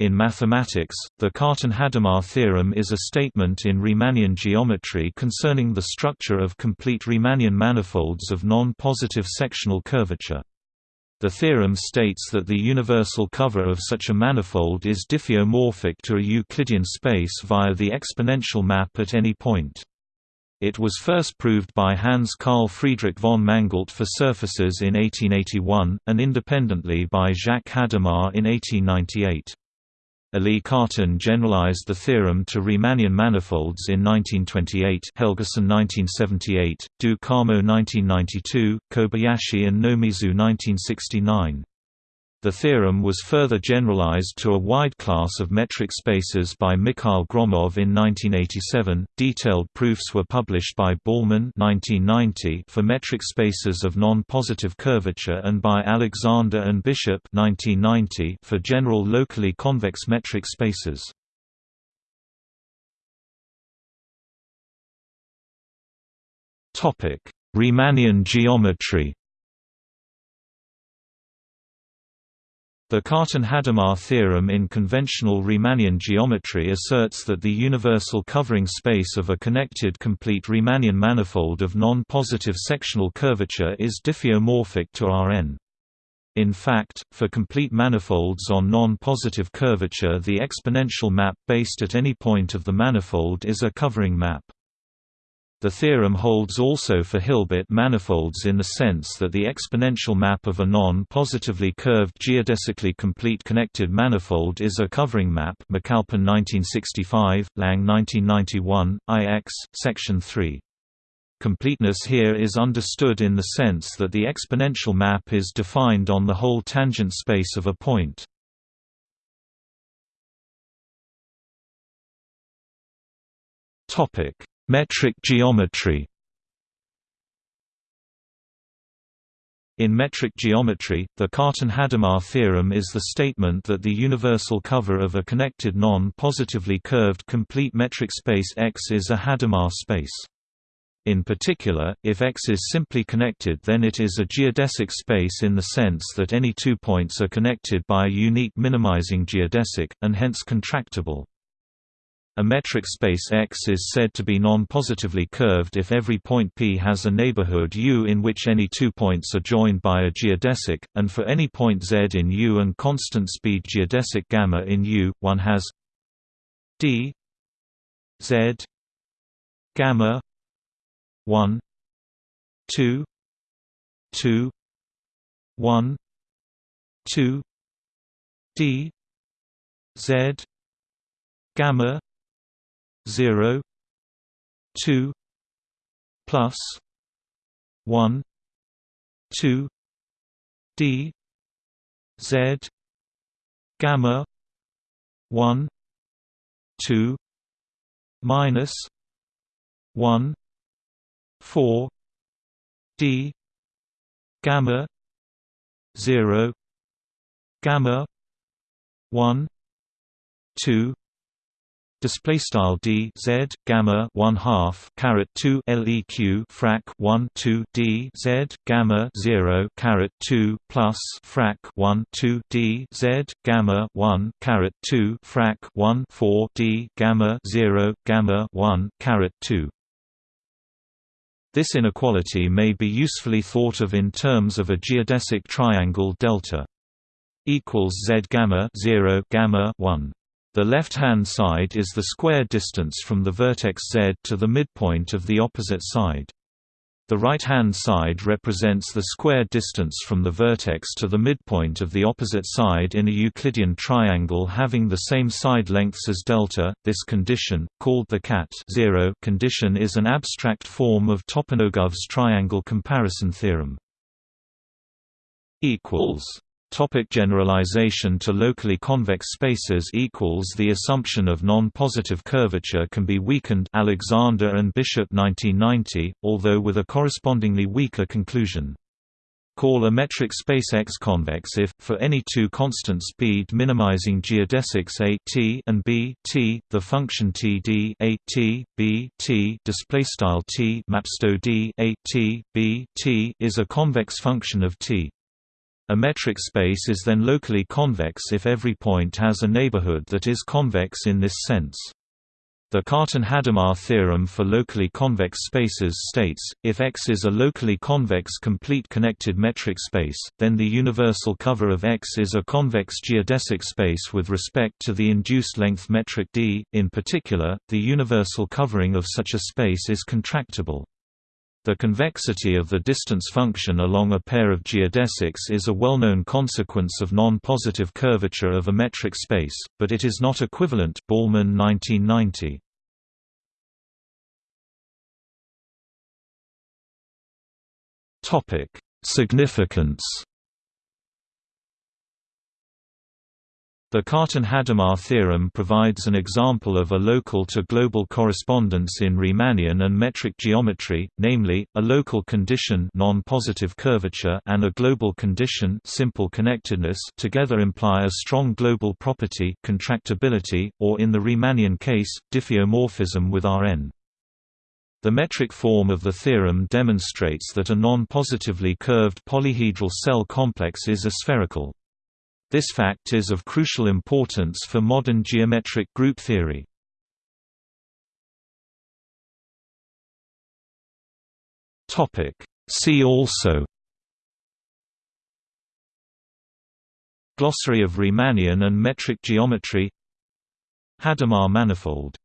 In mathematics, the Cartan-Hadamard theorem is a statement in Riemannian geometry concerning the structure of complete Riemannian manifolds of non-positive sectional curvature. The theorem states that the universal cover of such a manifold is diffeomorphic to a Euclidean space via the exponential map at any point. It was first proved by Hans Carl Friedrich von Mangoldt for surfaces in 1881, and independently by Jacques Hadamard in 1898. Élie Cartan generalized the theorem to Riemannian manifolds in 1928 Helgason 1978, do Carmo 1992, Kobayashi and Nomizu 1969. The theorem was further generalized to a wide class of metric spaces by Mikhail Gromov in 1987. Detailed proofs were published by Ballmann (1990) for metric spaces of non-positive curvature and by Alexander and Bishop (1990) for general locally convex metric spaces. Topic: Riemannian geometry. The Cartan-Hadamard theorem in conventional Riemannian geometry asserts that the universal covering space of a connected complete Riemannian manifold of non-positive sectional curvature is diffeomorphic to Rn. In fact, for complete manifolds on non-positive curvature the exponential map based at any point of the manifold is a covering map. The theorem holds also for Hilbert manifolds in the sense that the exponential map of a non-positively curved geodesically complete connected manifold is a covering map McAlpin 1965, Lang 1991, IX, Section 3. Completeness here is understood in the sense that the exponential map is defined on the whole tangent space of a point. Topic Metric geometry In metric geometry, the Cartan-Hadamard theorem is the statement that the universal cover of a connected non-positively curved complete metric space X is a Hadamard space. In particular, if X is simply connected then it is a geodesic space in the sense that any two points are connected by a unique minimizing geodesic, and hence contractible. A metric space X is said to be non-positively curved if every point P has a neighborhood U in which any two points are joined by a geodesic, and for any point Z in U and constant speed geodesic gamma in U, one has d Z gamma 1 2 2 1 2 d Z gamma 0 2 plus 1 2 d z gamma 1 2 minus 1 4 d gamma 0 gamma 1 2 display style d z gamma 1 half caret 2 leq frac 1 2 d z gamma 0 caret 2 plus frac 1 2 d z gamma 1 caret 2 frac 1 4 d gamma 0 gamma 1 caret 2 this inequality may be usefully thought of in terms of a geodesic triangle delta equals z gamma 0 gamma 1 the left-hand side is the square distance from the vertex z to the midpoint of the opposite side. The right-hand side represents the square distance from the vertex to the midpoint of the opposite side in a Euclidean triangle having the same side lengths as delta. This condition, called the cat zero condition is an abstract form of Toponogov's triangle comparison theorem. equals Topic generalization to locally convex spaces equals The assumption of non-positive curvature can be weakened Alexander and Bishop 1990, although with a correspondingly weaker conclusion. Call a metric space X convex if, for any two constant speed minimizing geodesics A t and B t, the function T d A t, B t displaystyle T mapsto d A t, B t is a convex function of T. A metric space is then locally convex if every point has a neighborhood that is convex in this sense. The Cartan-Hadamard theorem for locally convex spaces states, if X is a locally convex complete connected metric space, then the universal cover of X is a convex geodesic space with respect to the induced length metric d. In particular, the universal covering of such a space is contractible. The convexity of the distance function along a pair of geodesics is a well-known consequence of non-positive curvature of a metric space, but it is not equivalent Ballmann 1990. Significance The Cartan-Hadamard theorem provides an example of a local to global correspondence in Riemannian and metric geometry, namely, a local condition non-positive curvature and a global condition simple connectedness together imply a strong global property contractibility, or in the Riemannian case, diffeomorphism with Rn. The metric form of the theorem demonstrates that a non-positively curved polyhedral cell complex is aspherical. This fact is of crucial importance for modern geometric group theory. See also Glossary of Riemannian and metric geometry Hadamard manifold